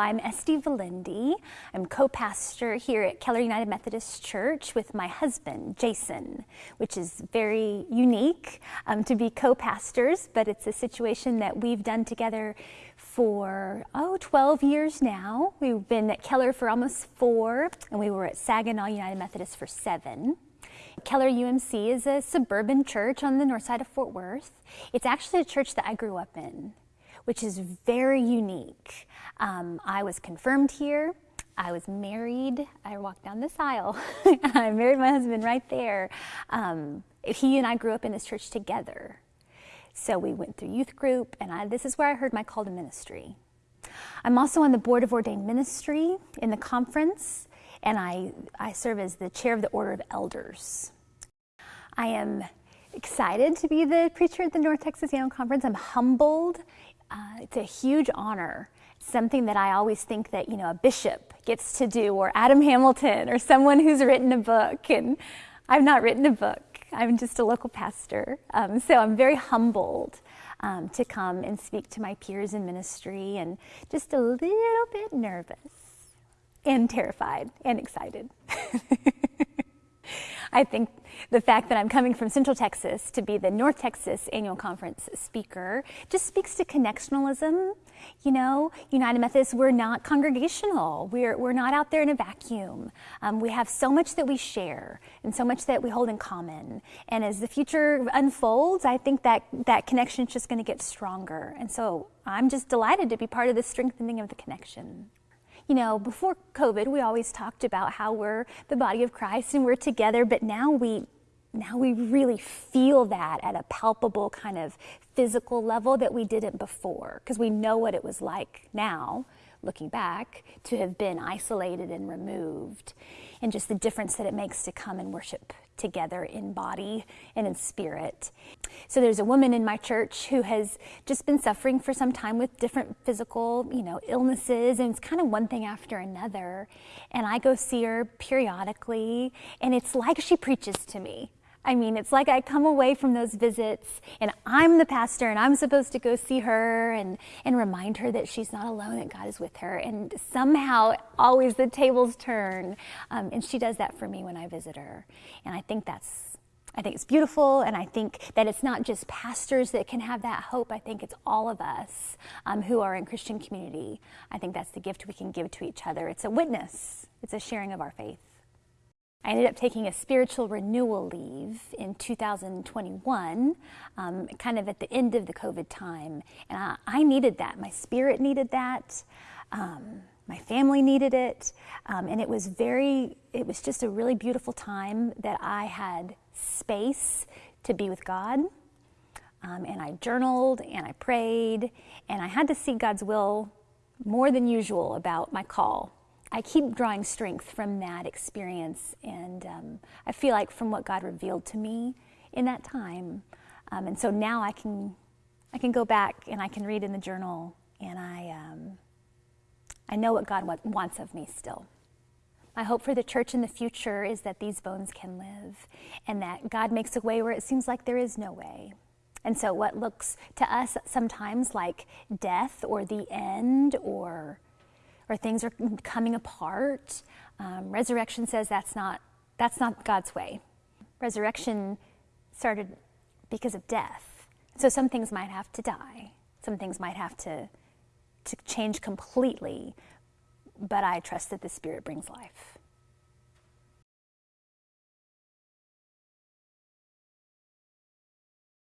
I'm Esty Valindi. I'm co-pastor here at Keller United Methodist Church with my husband, Jason, which is very unique um, to be co-pastors, but it's a situation that we've done together for, oh, 12 years now. We've been at Keller for almost four, and we were at Saginaw United Methodist for seven. Keller UMC is a suburban church on the north side of Fort Worth. It's actually a church that I grew up in which is very unique. Um, I was confirmed here. I was married. I walked down this aisle. I married my husband right there. Um, he and I grew up in this church together. So we went through youth group, and I, this is where I heard my call to ministry. I'm also on the Board of Ordained Ministry in the conference, and I, I serve as the chair of the Order of Elders. I am excited to be the preacher at the North Texas Annual Conference. I'm humbled uh, it's a huge honor. Something that I always think that, you know, a bishop gets to do, or Adam Hamilton, or someone who's written a book. And I've not written a book. I'm just a local pastor. Um, so I'm very humbled um, to come and speak to my peers in ministry and just a little bit nervous and terrified and excited. I think the fact that I'm coming from Central Texas to be the North Texas Annual Conference speaker just speaks to connectionalism. You know, United Methodists, we're not congregational. We're, we're not out there in a vacuum. Um, we have so much that we share and so much that we hold in common. And as the future unfolds, I think that that connection is just going to get stronger. And so I'm just delighted to be part of the strengthening of the connection you know, before COVID, we always talked about how we're the body of Christ and we're together, but now we now we really feel that at a palpable kind of physical level that we didn't before because we know what it was like now looking back to have been isolated and removed and just the difference that it makes to come and worship together in body and in spirit. So there's a woman in my church who has just been suffering for some time with different physical, you know, illnesses and it's kind of one thing after another. And I go see her periodically and it's like she preaches to me. I mean, it's like I come away from those visits and I'm the pastor and I'm supposed to go see her and, and remind her that she's not alone, that God is with her. And somehow always the tables turn. Um, and she does that for me when I visit her. And I think that's I think it's beautiful, and I think that it's not just pastors that can have that hope. I think it's all of us um, who are in Christian community. I think that's the gift we can give to each other. It's a witness, it's a sharing of our faith. I ended up taking a spiritual renewal leave in 2021, um, kind of at the end of the COVID time. And I, I needed that. My spirit needed that. Um, my family needed it. Um, and it was very, it was just a really beautiful time that I had space to be with God. Um, and I journaled and I prayed and I had to see God's will more than usual about my call I keep drawing strength from that experience, and um, I feel like from what God revealed to me in that time, um, and so now I can, I can go back and I can read in the journal, and I, um, I know what God wants of me still. My hope for the church in the future is that these bones can live, and that God makes a way where it seems like there is no way. And so, what looks to us sometimes like death or the end or or things are coming apart. Um, resurrection says that's not, that's not God's way. Resurrection started because of death. So some things might have to die. Some things might have to, to change completely, but I trust that the Spirit brings life.